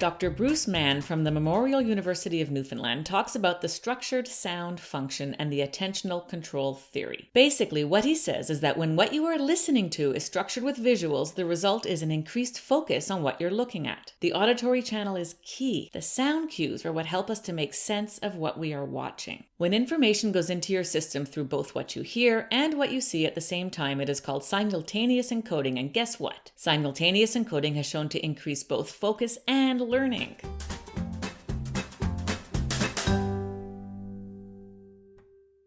Dr. Bruce Mann from the Memorial University of Newfoundland talks about the structured sound function and the attentional control theory. Basically, what he says is that when what you are listening to is structured with visuals, the result is an increased focus on what you're looking at. The auditory channel is key. The sound cues are what help us to make sense of what we are watching. When information goes into your system through both what you hear and what you see at the same time, it is called simultaneous encoding. And guess what? Simultaneous encoding has shown to increase both focus and learning.